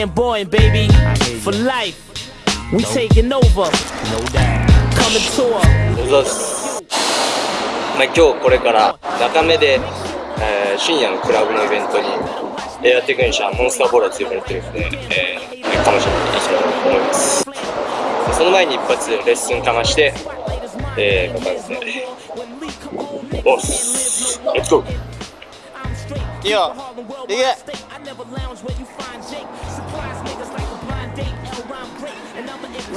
flamboyant, baby. For life, we taking over. Coming tour. まあ、今日これから中目で、えー深夜のクラブのイベントにエアテクニシャンモンスターボーラーと呼ばれてるんで、えー彼女に行きたいと思います。その前に一発レッスンかまして、えー、かかるんでおっす。レッツゴーいいよ。いけい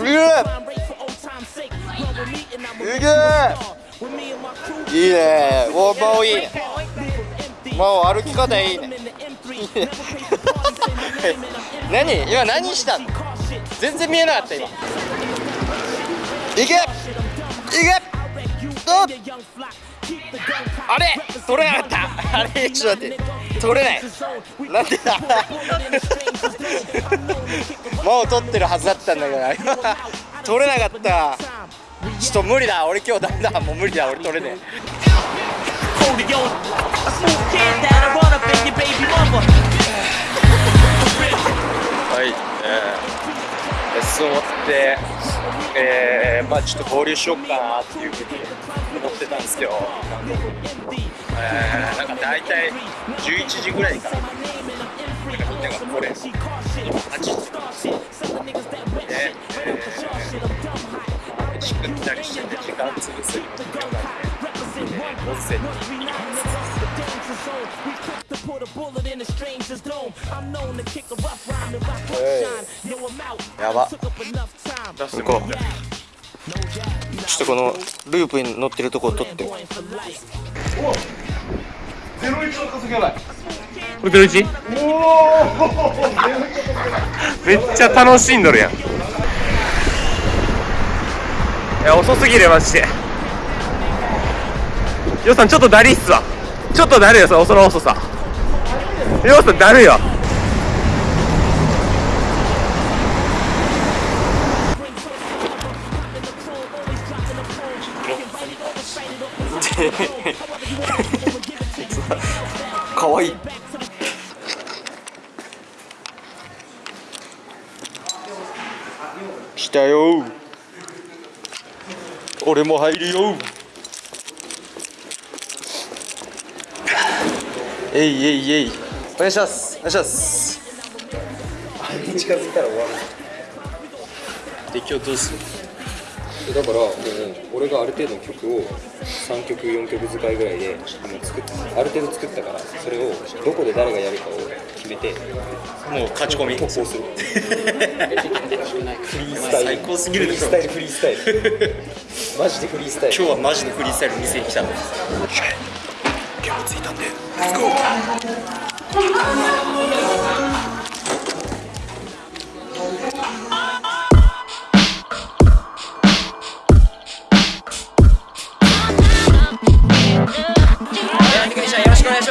けいいねおもういいねもう歩き方いいね何今何したの全然見えなかった今いけいけあれ取れなかったあれちょっと待って取れない。なんでだ。もう取ってるはずだったんだけど。取れなかった。ちょっと無理だ。俺今日ダメだ。もう無理だ。俺取れねえ。はい、えー、レッス終わって、えー、まあちょっと合流しようかなっていうふうに思ってたんですけど、えー、なんか大体11時ぐらいから、なんかみんながこれ、8時で、えー、飯食ったりしてて時間潰すようなので、温泉に行きます。やば行こうちょっとこのループに乗ってるとこを取って。ゼロ？めっちゃ楽しんどるやん。いや遅すぎるマジで。ヨウさんちょっとだりっすわ。ちょっとだるよその遅さ。ヨウさんだるよ かわい。い来たよ。俺も入るよ。えいえいえいお願いします。お願いします。あれに近づいたら終わる。で今日どうする？だからもう俺がある程度の曲を3曲4曲使いぐらいでもう作っある程度作ったからそれをどこで誰がやるかを決めてもう勝ち込み。投稿する。フリースタイル。最高すぎるでしょフリースタイルフリースタイル。マジでフリースタイル。今日はマジでフリースタイル見せに来たの。今日着い。たんでレッツゴーい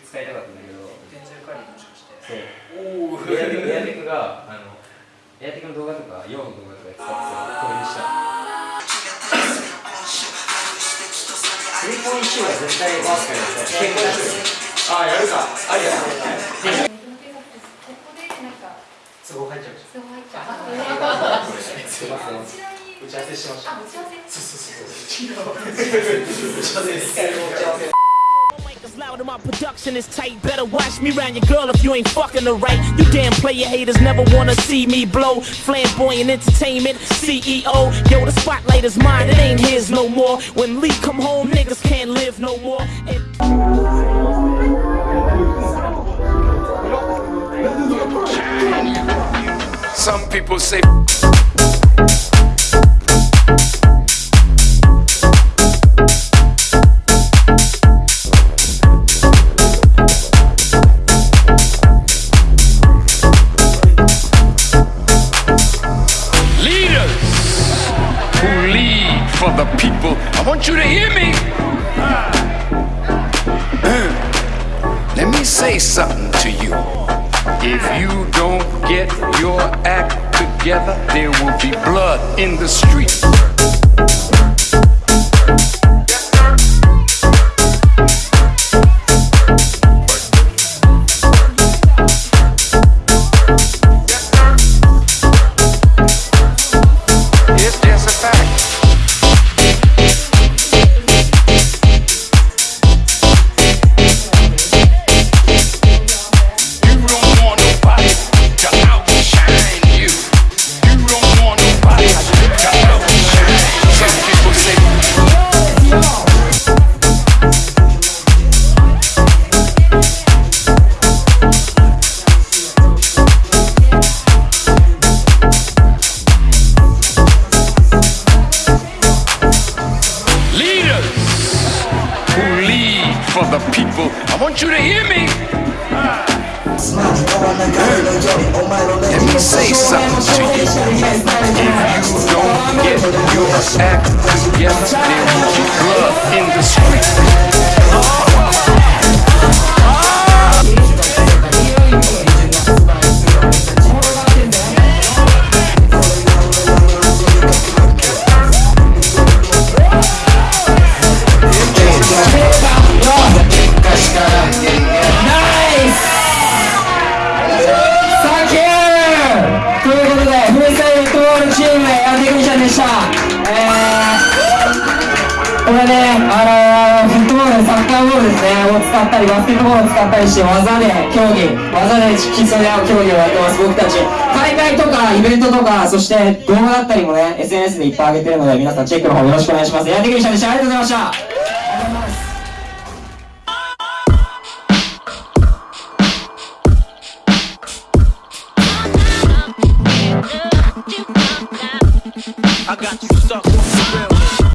使いたかったんだけど天才カリーもしかしてそうエアテクエアテクがあの動画とか。用の動画とか使ってたスリーポイントシューは絶対回す。からさ結構出してああやるかありや都合入っちゃうじゃんすいません打ち合わせしましたそうそうそう打ち合わせで一回も打ち合わせ Mic is loud and my production is tight. Better watch me round your girl if you ain't fucking her right. You damn player haters never wanna see me blow. Flamboyant entertainment, CEO. Yo, the spotlight is mine, it ain't his no more. When Lee come home, niggas can't live no more. Some people say leaders who lead for the people. I want you to hear me. Uh, let me say something to you. If you don't get your act together, there will be blood in the streets. Say something to you. If you don't get your act together, there will be blood in the street. ったり、バスケットボールを使ったりして、技で競技、技で競い合う競技をやってます、僕たち。大会とか、イベントとか、そして動画だったりもね、SNS でいっぱい上げてるので、皆さんチェックの方よろしくお願いします。エアテクニシャンでした。ありがとうございました。